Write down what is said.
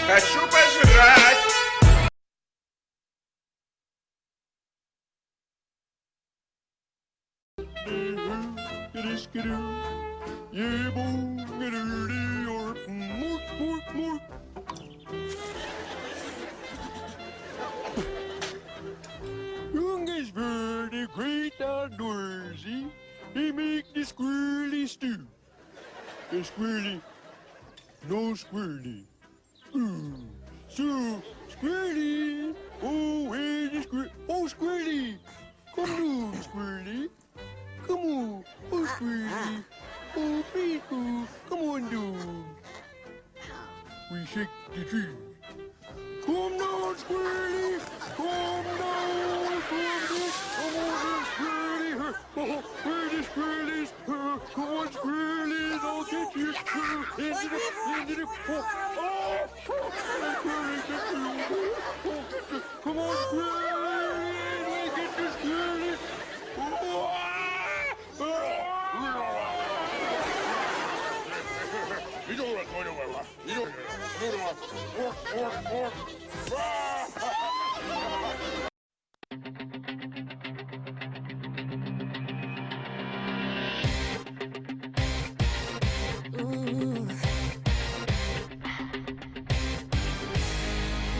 Хочу пожрать! Young is very great outdoorsy. He make the squirrely stew. The squirrely, no squirrely. So squirrely. Oh, where the squir? Oh, squirrely. Come on, squirrely. Come on. Oh, squirrely. Oh, people. Come on, dude. We shake the tree. Come down, Squirrely! Come down, Squirrely! Come on, Squirrely! Oh, where the? Uh, come on, Squirrelies! I'll get you! Into the, into the, oh, oh, Come on, look this. You don't look going nowhere. You don't look going.